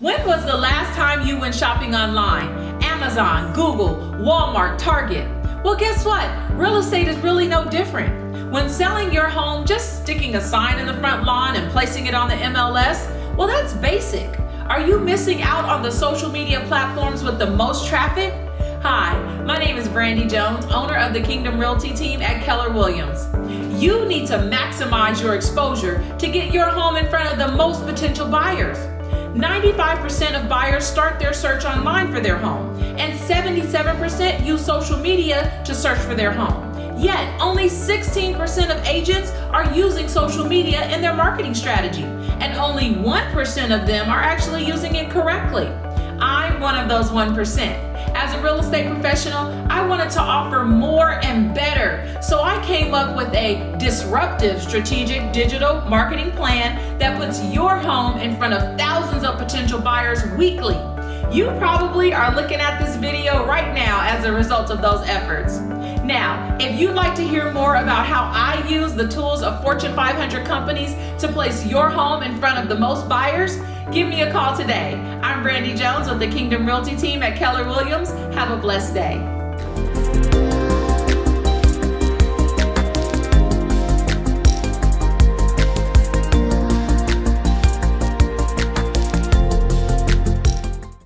When was the last time you went shopping online? Amazon, Google, Walmart, Target. Well, guess what? Real estate is really no different. When selling your home, just sticking a sign in the front lawn and placing it on the MLS, well, that's basic. Are you missing out on the social media platforms with the most traffic? Hi, my name is Brandy Jones, owner of the Kingdom Realty team at Keller Williams. You need to maximize your exposure to get your home in front of the most potential buyers. 95% of buyers start their search online for their home, and 77% use social media to search for their home. Yet, only 16% of agents are using social media in their marketing strategy, and only 1% of them are actually using it correctly. I'm one of those 1%. As a real estate professional, I wanted to offer more and better. Up with a disruptive strategic digital marketing plan that puts your home in front of thousands of potential buyers weekly. You probably are looking at this video right now as a result of those efforts. Now, if you'd like to hear more about how I use the tools of Fortune 500 companies to place your home in front of the most buyers, give me a call today. I'm Brandy Jones with the Kingdom Realty team at Keller Williams. Have a blessed day.